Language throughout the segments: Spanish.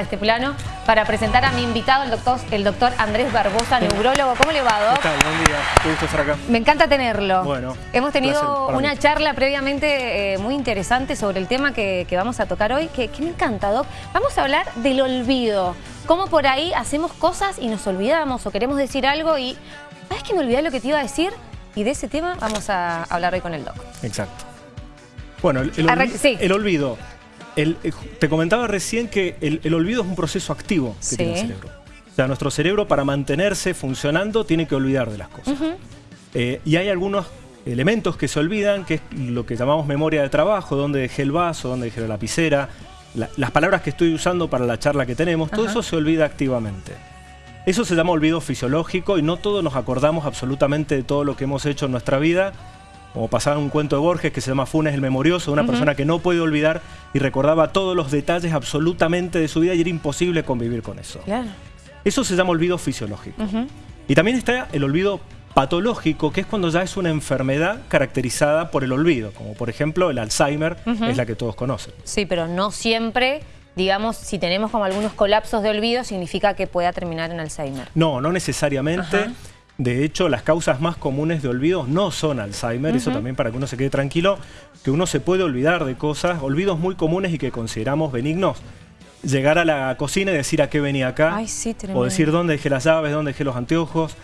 este plano para presentar a mi invitado, el doctor, el doctor Andrés Barbosa, neurólogo. ¿Cómo le va, Doc? ¿Qué tal? Buen día. Qué gusto estar acá. Me encanta tenerlo. Bueno, Hemos tenido placer una mí. charla previamente eh, muy interesante sobre el tema que, que vamos a tocar hoy, que, que me encanta, Doc. Vamos a hablar del olvido. Cómo por ahí hacemos cosas y nos olvidamos o queremos decir algo y... ¿Sabes que me olvidé lo que te iba a decir? Y de ese tema vamos a hablar hoy con el Doc. Exacto. Bueno, el, el sí. el olvido. El- eh, te comentaba recién que el, el olvido es un proceso activo que Sí. tiene el cerebro. O sea, nuestro cerebro para mantenerse funcionando tiene que olvidar de las cosas. Eh, y hay algunos elementos que se olvidan, que es lo que llamamos memoria de trabajo, dónde dejé el vaso, dónde dejé la lapicera, la- las palabras que estoy usando para la charla que tenemos, todo eso se olvida activamente. Eso se llama olvido fisiológico y no todos nos acordamos absolutamente de todo lo que hemos hecho en nuestra vida. Como pasaba en un cuento de Borges que se llama Funes el Memorioso, una persona que no puede olvidar y recordaba todos los detalles absolutamente de su vida y era imposible convivir con eso. Claro. Eso se llama olvido fisiológico. Y también está el olvido patológico, que es cuando ya es una enfermedad caracterizada por el olvido, como por ejemplo el Alzheimer, Ujú. es la que todos conocen. Sí, pero no siempre, digamos, si tenemos como algunos colapsos de olvido, significa que pueda terminar en Alzheimer. No, no necesariamente. Ajá. De hecho, las causas más comunes de olvido no son Alzheimer, eso también para que uno se quede tranquilo, que uno se puede olvidar de cosas, olvidos muy comunes y que consideramos benignos. Llegar a la cocina y decir a qué venía acá, Ay, sí, tremendo. o decir dónde dejé las llaves, dónde dejé los anteojos,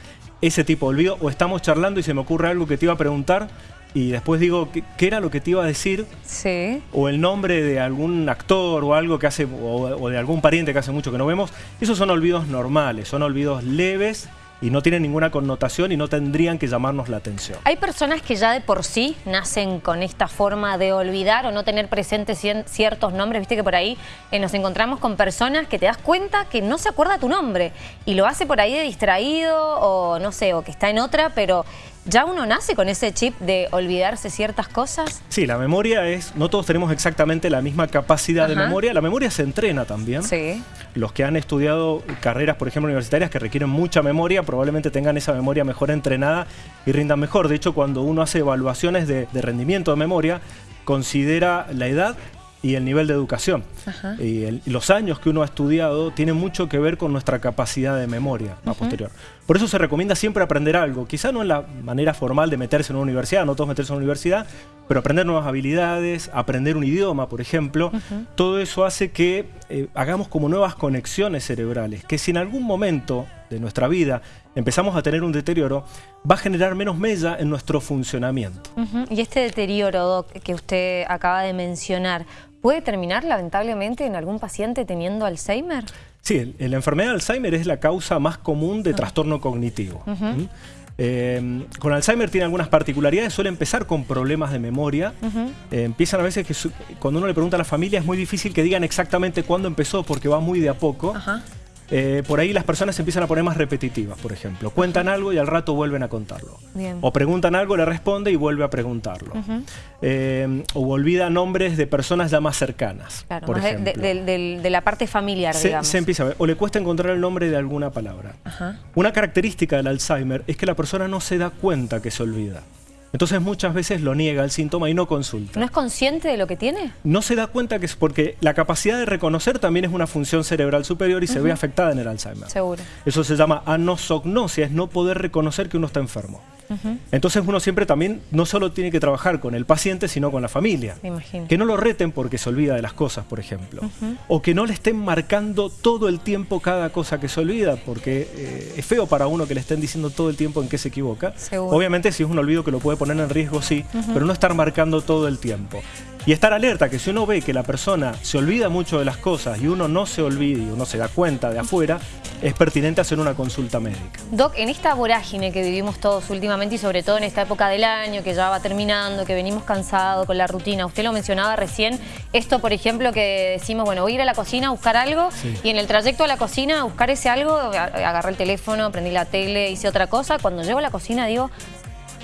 ese tipo de olvido, o estamos charlando y se me ocurre algo que te iba a preguntar y después digo, ¿qué, qué era lo que te iba a decir? Sí. o el nombre de algún actor o algo que hace o, o de algún pariente que hace mucho que no vemos, esos son olvidos normales, son olvidos leves y no tienen ninguna connotación y no tendrían que llamarnos la atención. Hay personas que ya de por sí nacen con esta forma de olvidar o no tener presentes ciertos nombres. Viste que por ahí eh, nos encontramos con personas que te das cuenta que no se acuerda tu nombre y lo hace por ahí de distraído o no sé, o que está en otra, pero ya uno nace con ese chip de olvidarse ciertas cosas. Sí, la memoria es, no todos tenemos exactamente la misma capacidad de memoria, la memoria se entrena también. Sí. Los que han estudiado carreras, por ejemplo, universitarias que requieren mucha memoria, probablemente tengan esa memoria mejor entrenada y rindan mejor. De hecho, cuando uno hace evaluaciones de, de rendimiento de memoria, considera la edad y el nivel de educación. Ajá. Y, el- los años que uno ha estudiado tienen mucho que ver con nuestra capacidad de memoria a posterior. Por eso se recomienda siempre aprender algo. Quizá no en la manera formal de meterse en una universidad, no todos meterse en una universidad, pero aprender nuevas habilidades, aprender un idioma, por ejemplo. Todo eso hace que eh, hagamos como nuevas conexiones cerebrales, que si en algún momento de nuestra vida empezamos a tener un deterioro, va a generar menos mella en nuestro funcionamiento. Y este deterioro, Doc, que usted acaba de mencionar, ¿puede terminar lamentablemente en algún paciente teniendo Alzheimer? Sí, la enfermedad de Alzheimer es la causa más común de trastorno cognitivo. ¿Mm? Eh, con Alzheimer tiene algunas particularidades, suele empezar con problemas de memoria. Eh, empiezan a veces que su- cuando uno le pregunta a la familia es muy difícil que digan exactamente cuándo empezó porque va muy de a poco. Ajá. Eh, por ahí las personas se empiezan a poner más repetitivas, por ejemplo. Cuentan algo y al rato vuelven a contarlo. Bien. O preguntan algo, le responde y vuelve a preguntarlo. Eh, o olvida nombres de personas ya más cercanas. Claro, por más de, ejemplo. de- la parte familiar, Se, digamos. se empieza a ver. O le cuesta encontrar el nombre de alguna palabra. Ajá. Una característica del Alzheimer es que la persona no se da cuenta que se olvida. Entonces muchas veces lo niega el síntoma y no consulta. ¿No es consciente de lo que tiene? No se da cuenta que es porque la capacidad de reconocer también es una función cerebral superior y se ve afectada en el Alzheimer. Seguro. Eso se llama anosognosia, es no poder reconocer que uno está enfermo. Entonces uno siempre también no solo tiene que trabajar con el paciente, sino con la familia. Que no lo reten porque se olvida de las cosas, por ejemplo. O que no le estén marcando todo el tiempo cada cosa que se olvida, porque eh, es feo para uno que le estén diciendo todo el tiempo en qué se equivoca. Seguro. Obviamente si es un olvido que lo puede poner en riesgo, sí, pero no estar marcando todo el tiempo. Y estar alerta que si uno ve que la persona se olvida mucho de las cosas y uno no se olvida y uno se da cuenta de afuera, es pertinente hacer una consulta médica. Doc, en esta vorágine que vivimos todos últimamente y sobre todo en esta época del año que ya va terminando, que venimos cansados con la rutina, usted lo mencionaba recién, esto por ejemplo que decimos, bueno, voy a ir a la cocina a buscar algo Sí. y en el trayecto a la cocina a buscar ese algo, agarré el teléfono, prendí la tele, hice otra cosa, cuando llego a la cocina digo,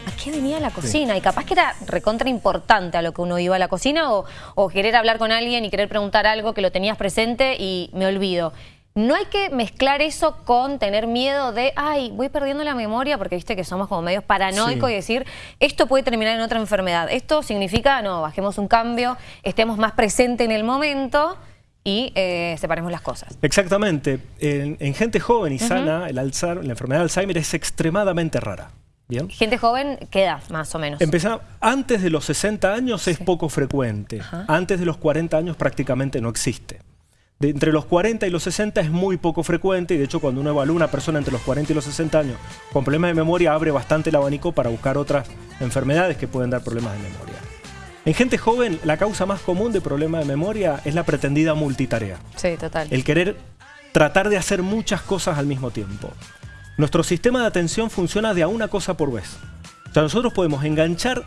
¿a qué venía la cocina? Y capaz que era recontra importante a lo que uno iba a la cocina o, o querer hablar con alguien y querer preguntar algo que lo tenías presente y me olvido. No hay que mezclar eso con tener miedo de, ay, voy perdiendo la memoria, porque viste que somos como medios paranoicos Sí. y decir, esto puede terminar en otra enfermedad. Esto significa, no, bajemos un cambio, estemos más presentes en el momento y eh, separemos las cosas. Exactamente. En, gente joven y sana, el la enfermedad de Alzheimer es extremadamente rara. ¿Bien? Gente joven, ¿qué edad más o menos? Empezá, antes de los 60 años es poco frecuente. Antes de los 40 años prácticamente no existe. De entre los 40 y los 60 es muy poco frecuente y de hecho cuando uno evalúa a una persona entre los 40 y los 60 años con problemas de memoria abre bastante el abanico para buscar otras enfermedades que pueden dar problemas de memoria. En gente joven la causa más común de problemas de memoria es la pretendida multitarea. Sí, total. El querer tratar de hacer muchas cosas al mismo tiempo. Nuestro sistema de atención funciona de a una cosa por vez. O sea, nosotros podemos enganchar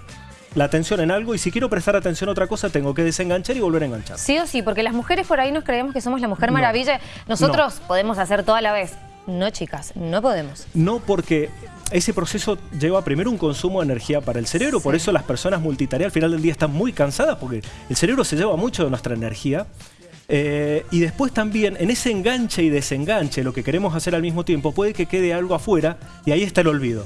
la atención en algo y si quiero prestar atención a otra cosa tengo que desenganchar y volver a enganchar. Sí o sí, porque las mujeres por ahí nos creemos que somos la mujer maravilla. Nosotros podemos hacer toda la vez. No, chicas, no podemos. No, porque ese proceso lleva primero un consumo de energía para el cerebro, por eso las personas multitarea al final del día están muy cansadas, porque el cerebro se lleva mucho de nuestra energía. Eh, y después también, en ese enganche y desenganche, lo que queremos hacer al mismo tiempo, puede que quede algo afuera y ahí está el olvido.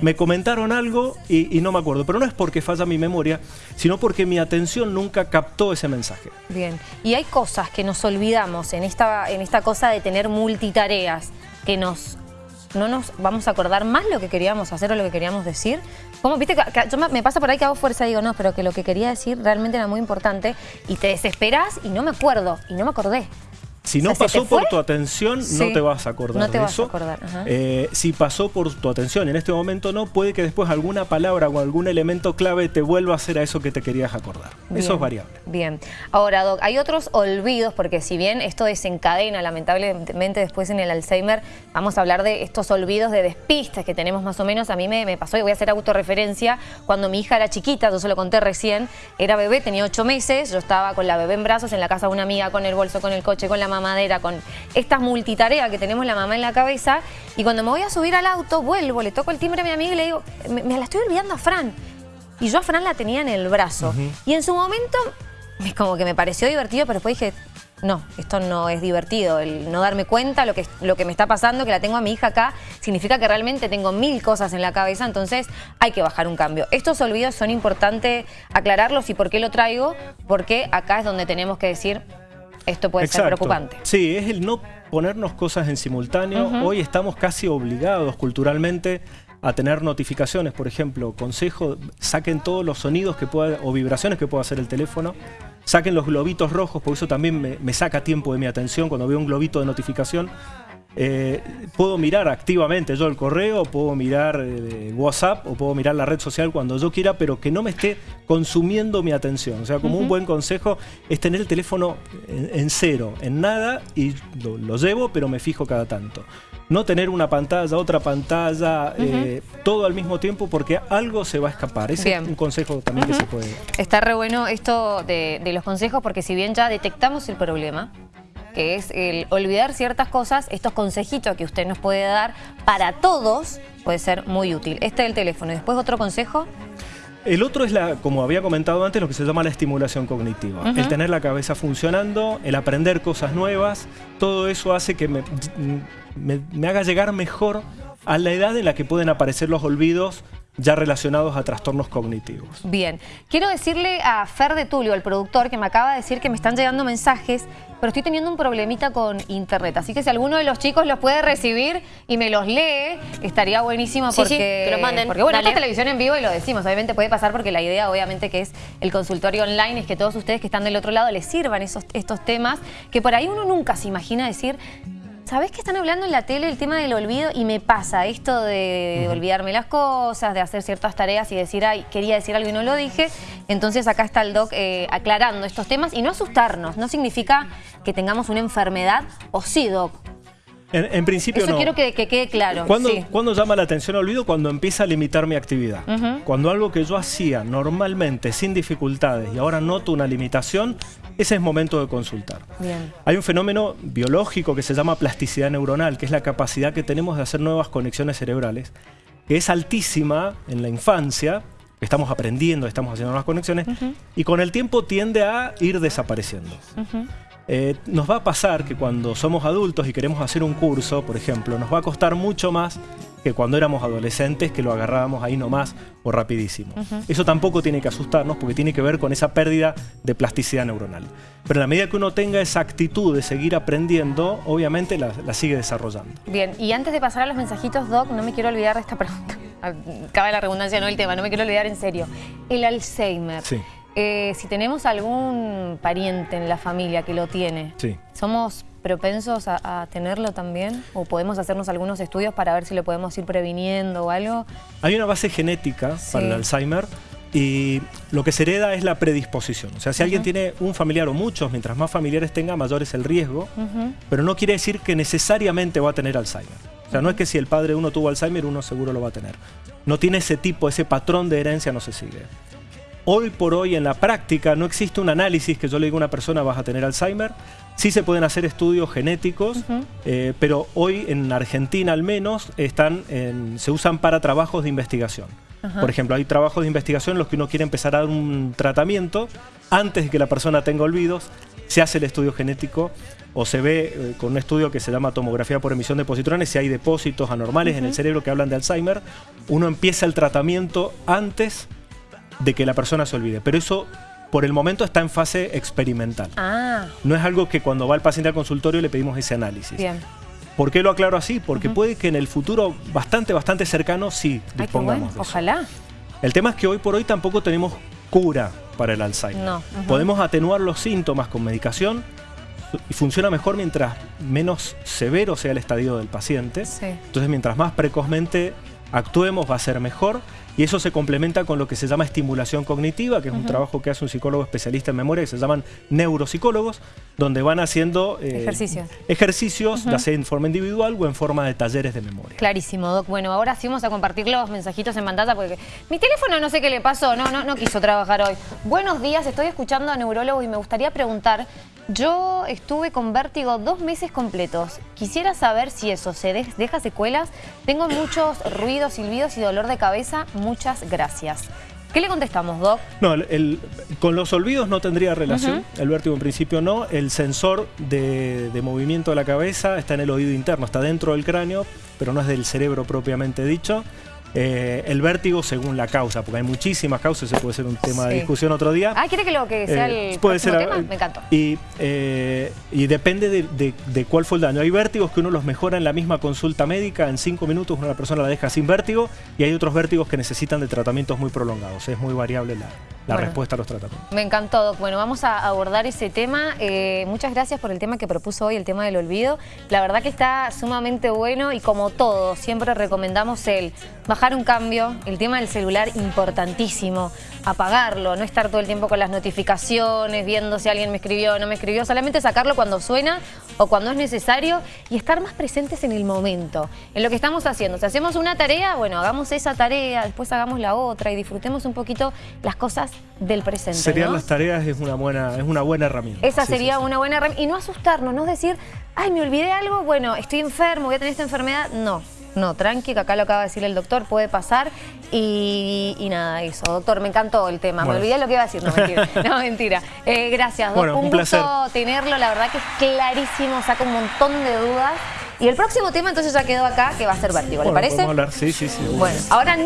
Me comentaron algo y, no me acuerdo, pero no es porque falla mi memoria, sino porque mi atención nunca captó ese mensaje. Bien, y hay cosas que nos olvidamos en esta, en esta cosa de tener multitareas, que nos no nos vamos a acordar más lo que queríamos hacer o lo que queríamos decir. Como, viste, yo me pasa por ahí que hago fuerza y digo, no, pero que lo que quería decir realmente era muy importante y te desesperas y no me acuerdo, y no me acordé. Si no pasó por tu atención, no te vas a acordar no te vas A acordar. Eh, si pasó por tu atención en este momento no, puede que después alguna palabra o algún elemento clave te vuelva a hacer a eso que te querías acordar. eso es variable. Bien. Ahora, Doc, hay otros olvidos, porque si bien esto desencadena lamentablemente después en el Alzheimer, vamos a hablar de estos olvidos de despistas que tenemos más o menos. A mí me, me pasó, y voy a hacer autorreferencia, cuando mi hija era chiquita, yo se lo conté recién, era bebé, tenía ocho meses, yo estaba con la bebé en brazos en la casa de una amiga, con el bolso, con el coche, con la mamadera, con estas multitareas que tenemos la mamá en la cabeza. Y cuando me voy a subir al auto, vuelvo, le toco el timbre a mi amiga y le digo, me, la estoy olvidando a Fran. Y yo a Fran la tenía en el brazo. Y en su momento, como que me pareció divertido, pero después dije, no, esto no es divertido, el no darme cuenta lo que, lo que me está pasando, que la tengo a mi hija acá, significa que realmente tengo mil cosas en la cabeza, entonces hay que bajar un cambio. Estos olvidos son importantes aclararlos y por qué lo traigo, porque acá es donde tenemos que decir, esto puede ser preocupante. Sí, es el no ponernos cosas en simultáneo. Hoy estamos casi obligados culturalmente a tener notificaciones, por ejemplo, consejo, saquen todos los sonidos que pueda, o vibraciones que pueda hacer el teléfono, saquen los globitos rojos, porque eso también me, me saca tiempo de mi atención cuando veo un globito de notificación. Eh, puedo mirar activamente yo el correo, puedo mirar eh, WhatsApp o puedo mirar la red social cuando yo quiera, pero que no me esté consumiendo mi atención. O sea, como un buen consejo es tener el teléfono en, cero, en nada, y lo, llevo, pero me fijo cada tanto. No tener una pantalla, otra pantalla, eh, todo al mismo tiempo, porque algo se va a escapar. Ese es un consejo también que se puede... Está re bueno esto de los consejos, porque si bien ya detectamos el problema, que es el olvidar ciertas cosas, estos consejitos que usted nos puede dar para todos puede ser muy útil. Este es el teléfono. ¿Y después otro consejo? El otro es, la, como había comentado antes, lo que se llama la estimulación cognitiva. El tener la cabeza funcionando, el aprender cosas nuevas, todo eso hace que me, me haga llegar mejor a la edad en la que pueden aparecer los olvidos ya relacionados a trastornos cognitivos. Bien, quiero decirle a Fer de Tulio, el productor, que me acaba de decir que me están llegando mensajes, pero estoy teniendo un problemita con internet, así que si alguno de los chicos los puede recibir y me los lee, estaría buenísimo porque... que los manden. Porque bueno, esta es televisión en vivo y lo decimos, obviamente puede pasar porque la idea obviamente que es el consultorio online, es que todos ustedes que están del otro lado les sirvan esos, estos temas, que por ahí uno nunca se imagina decir ¿Sabés que están hablando en la tele el tema del olvido? Y me pasa esto de, olvidarme las cosas, de hacer ciertas tareas y decir, ay, quería decir algo y no lo dije. Entonces acá está el doc eh, aclarando estos temas y no asustarnos. No significa que tengamos una enfermedad o sí, doc. En, principio Eso no. quiero que, quede claro. ¿Cuándo, llama la atención olvido? Cuando empieza a limitar mi actividad. Cuando algo que yo hacía normalmente sin dificultades y ahora noto una limitación, ese es momento de consultar. Hay un fenómeno biológico que se llama plasticidad neuronal, que es la capacidad que tenemos de hacer nuevas conexiones cerebrales, que es altísima en la infancia, estamos aprendiendo, estamos haciendo nuevas conexiones, y con el tiempo tiende a ir desapareciendo. Eh, nos va a pasar que cuando somos adultos y queremos hacer un curso, por ejemplo, nos va a costar mucho más que cuando éramos adolescentes, que lo agarrábamos ahí nomás o rapidísimo. Eso tampoco tiene que asustarnos porque tiene que ver con esa pérdida de plasticidad neuronal. Pero en la medida que uno tenga esa actitud de seguir aprendiendo, obviamente la, sigue desarrollando. Bien, y antes de pasar a los mensajitos, Doc, no me quiero olvidar de esta pregunta. Cabe la redundancia, no el tema, no me quiero olvidar en serio. El Alzheimer. Sí. Eh, si tenemos algún pariente en la familia que lo tiene, ¿somos propensos a, tenerlo también? ¿O podemos hacernos algunos estudios para ver si lo podemos ir previniendo o algo? Hay una base genética para el Alzheimer y lo que se hereda es la predisposición. O sea, si alguien tiene un familiar o muchos, mientras más familiares tenga, mayor es el riesgo, pero no quiere decir que necesariamente va a tener Alzheimer. O sea, no es que si el padre uno tuvo Alzheimer, uno seguro lo va a tener. No tiene ese tipo, ese patrón de herencia no se sigue. Hoy por hoy en la práctica no existe un análisis que yo le diga a una persona vas a tener Alzheimer. Sí se pueden hacer estudios genéticos, eh, pero hoy en Argentina al menos están se usan para trabajos de investigación. Por ejemplo, hay trabajos de investigación en los que uno quiere empezar a dar un tratamiento antes de que la persona tenga olvidos, se hace el estudio genético o se ve eh, con un estudio que se llama tomografía por emisión de positrones si hay depósitos anormales en el cerebro que hablan de Alzheimer. Uno empieza el tratamiento antes de que la persona se olvide. Pero eso por el momento está en fase experimental. Ah. No es algo que cuando va el paciente al consultorio le pedimos ese análisis. Bien. ¿Por qué lo aclaro así? Porque puede que en el futuro bastante, bastante cercano sí dispongamos de Ojalá. El tema es que hoy por hoy tampoco tenemos cura para el Alzheimer. No. Podemos atenuar los síntomas con medicación y funciona mejor mientras menos severo sea el estadio del paciente. Entonces, mientras más precozmente actuemos va a ser mejor y eso se complementa con lo que se llama estimulación cognitiva, que es un trabajo que hace un psicólogo especialista en memoria, que se llaman neuropsicólogos, donde van haciendo eh, ejercicios, ejercicios ya sea en forma individual o en forma de talleres de memoria. Clarísimo, Doc. Bueno, ahora sí vamos a compartir los mensajitos en pantalla porque mi teléfono no sé qué le pasó, no, no, no quiso trabajar hoy. Buenos días, estoy escuchando a neurólogo y me gustaría preguntar, yo estuve con vértigo dos meses completos. Quisiera saber si eso se deja secuelas. Tengo muchos ruidos, silbidos y dolor de cabeza. Muchas gracias. ¿Qué le contestamos, Doc? No, con los olvidos no tendría relación. El vértigo en principio no. El sensor de, de, movimiento de la cabeza está en el oído interno, está dentro del cráneo, pero no es del cerebro propiamente dicho. Eh, el vértigo según la causa, porque hay muchísimas causas, ese puede ser un tema de discusión otro día. Ah, ¿quiere que lo que sea eh, el puede ser, tema? Me encantó. Y, eh, y depende de, cuál fue el daño. Hay vértigos que uno los mejora en la misma consulta médica, en cinco minutos una persona la deja sin vértigo, y hay otros vértigos que necesitan de tratamientos muy prolongados. Es muy variable la, la respuesta a los tratamientos. Me encantó, Doc. Bueno, vamos a abordar ese tema. Eh, muchas gracias por el tema que propuso hoy, el tema del olvido. La verdad que está sumamente bueno y como todo, siempre recomendamos el bajar un cambio, el tema del celular importantísimo, apagarlo, no estar todo el tiempo con las notificaciones, viendo si alguien me escribió o no me escribió, solamente sacarlo cuando suena o cuando es necesario y estar más presentes en el momento, en lo que estamos haciendo. Si hacemos una tarea, bueno, hagamos esa tarea, después hagamos la otra y disfrutemos un poquito las cosas del presente. Serían las tareas, es una buena, es una buena herramienta. Esa sería una buena herramienta. Y no asustarnos, no decir, ay, me olvidé algo, bueno, estoy enfermo, voy a tener esta enfermedad. No, no, tranqui, que acá lo acaba de decir el doctor, puede pasar. Y, nada, eso. Doctor, me encantó el tema. Me olvidé lo que iba a decir. No, mentira. no, mentira. Eh, gracias, doctor. un, gusto tenerlo. La verdad que es clarísimo, saca un montón de dudas. Y el próximo tema entonces ya quedó acá, que va a ser vértigo, ¿le parece? hablar, sí, sí, sí. Bueno, ahora no...